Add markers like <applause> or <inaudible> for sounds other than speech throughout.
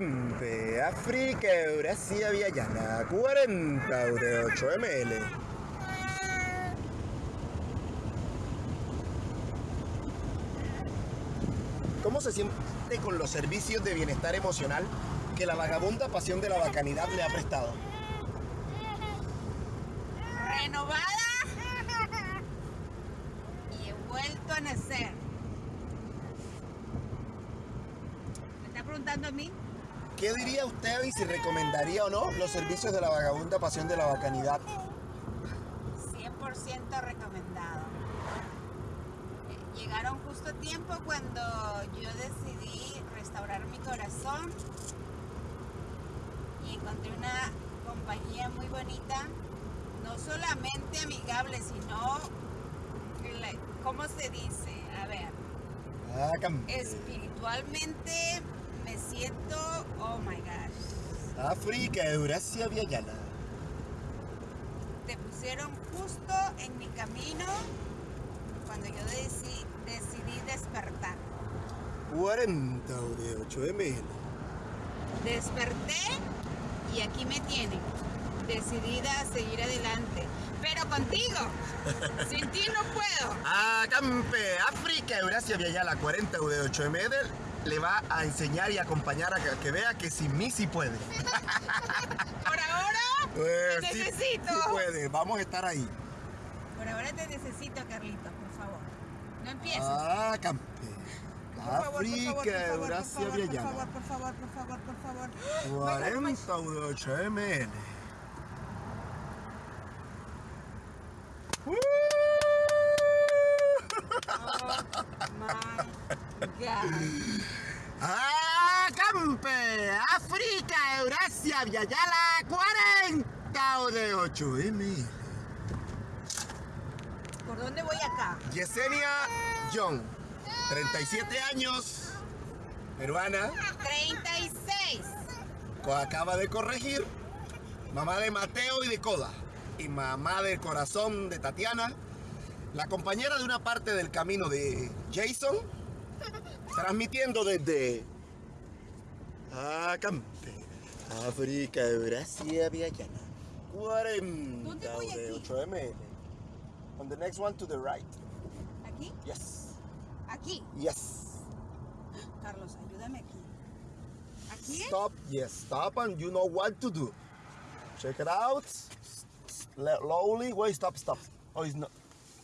Acampe, África, Eurasia, Viayana, 40 de 8 ml. ¿Cómo se siente con los servicios de bienestar emocional que la vagabunda pasión de la bacanidad le ha prestado? Renovada y he vuelto a nacer. ¿Me está preguntando a mí? ¿Qué diría usted y si recomendaría o no los servicios de la vagabunda pasión de la bacanidad? 100% recomendado. Eh, Llegaron justo a tiempo cuando yo decidí restaurar mi corazón y encontré una compañía muy bonita, no solamente amigable, sino, ¿cómo se dice? A ver, Acampe, espiritualmente me siento, oh my gosh, África, Eurasia, Viayana. te pusieron justo en mi camino cuando yo deci- decidí despertar. 40 de 8 ml. Desperté y aquí me tienen, decidida a seguir adelante. Pero contigo, <laughs> sin ti no puedo. Acampe, África, Eurasia, Viayala, 40 de 8 ml. Le va a enseñar y acompañar a que, que vea que sin mí sí puede. <laughs> Por ahora Pues, te sí- necesito. sí puede, vamos a estar ahí. Por ahora te necesito, Carlitos, por favor. No empieces. Favor, por África, Eurasia, favor, por favor, por favor, por favor, por favor. 40 de 8 ml. Oh my God. Acampe, África, Eurasia, Viayala, 40 de 8 ml. ¿Por dónde voy acá? Yesenia John, 37 años, peruana, 36. co- acaba de corregir, mamá de Mateo y de Coda, y mamá del corazón de Tatiana, la compañera de una parte del camino de Jason, transmitiendo desde Acampe, África, Eurasia, Viayana, 40 ¿Dónde de 8 ml. On the next one to the right. ¿Aquí? Yes. Aquí. Yes. Carlos, ayúdame aquí. ¿Aquí? Stop. Yes. Stop, and you know what to do. Check it out. Slowly. Wait. Stop. Stop. Oh, it's not.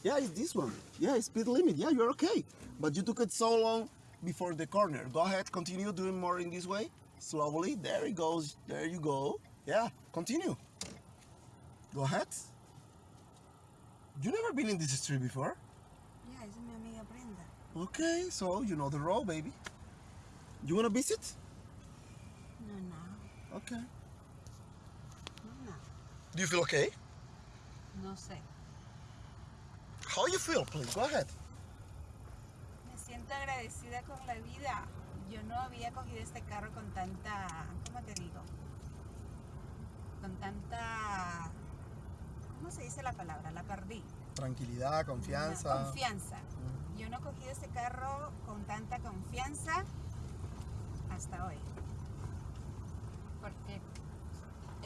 Yeah, it's this one. Yeah, it's speed limit. Yeah, you're okay. But you took it so long before the corner. Go ahead. Continue doing more in this way. Slowly. There it goes. There you go. Yeah. Continue. Go ahead. You never been in this street before. Esa es mi amiga Brenda. Okay, so you know the road, baby. You wanna visit? No, no, Okay. no, no. Do you feel okay? No sé. How you feel, please? Go ahead. Siento agradecida con la vida. Yo no había cogido este carro con tanta, ¿cómo te digo? Con tanta, ¿cómo se dice la palabra? La perdí. Tranquilidad, confianza. Confianza. Yo no he cogido este carro con tanta confianza hasta hoy. Porque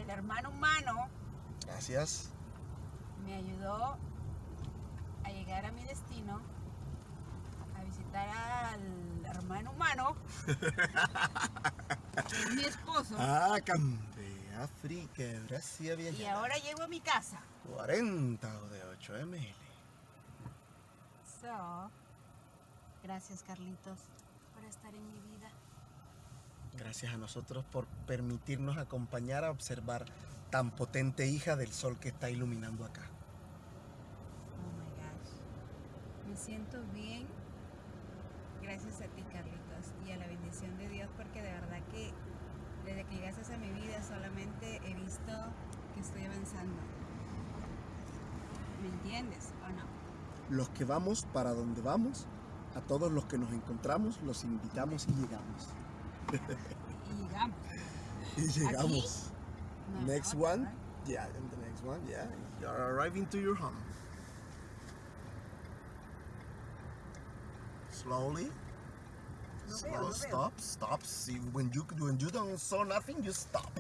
el hermano humano Gracias. me ayudó a llegar a mi destino, visitar al hermano humano, que es mi esposo, <laughs> Ah, Acampe, África, Eurasia, y ahora llego a mi casa. 40 de 8 ml. So, gracias Carlitos por estar en mi vida. Gracias a nosotros por permitirnos acompañar a observar tan potente hija del sol que está iluminando acá. Oh my gosh. Me siento bien. Gracias a ti, Carlitos, y a la bendición de Dios, porque de verdad que desde que llegaste a mi vida solamente he visto que estoy avanzando. ¿Me entiendes o no? Los que vamos para donde vamos, a todos los que nos encontramos, los invitamos y llegamos. Y llegamos. Y llegamos. No, Next no, one. Yeah, and the next one, yeah. You're arriving to your home. Slowly. No Slow, veo, no veo. stop, stop. See, when you when you don't saw nothing, you stop.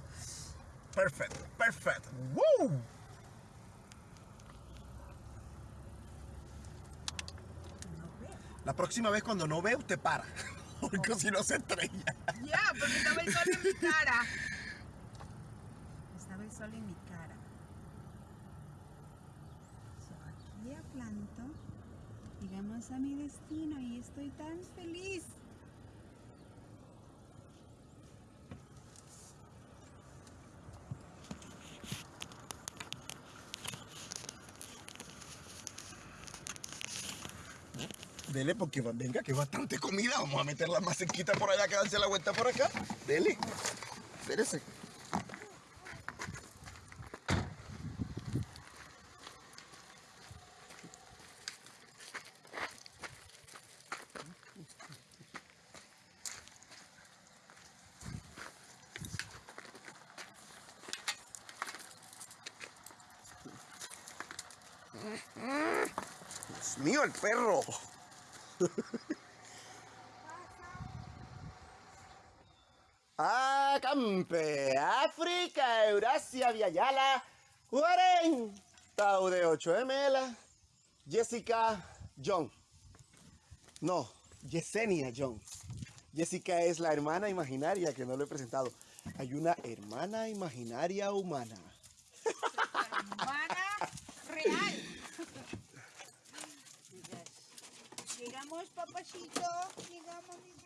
Perfect, perfect. Woo! La próxima vez cuando no ve, usted para. <laughs> Porque si no se estrella. Ya, porque estaba el sol en mi cara. <laughs> Estaba el sol en mi cara. So, aquí aplanto. Llegamos a mi destino y estoy tan feliz. Dele porque va- venga, que bastante comida. Vamos a meter la masequita por allá, que darse la vuelta por acá. Dele. Espérese. Mío, el perro. Acampe, África, Eurasia, Viayala, 40 de 8 ml, Jessica John. No, Yesenia John. Jessica es la hermana imaginaria que no lo he presentado. Hay una hermana imaginaria humana. Humana real. Llegamos, papachito. Llegamos, mi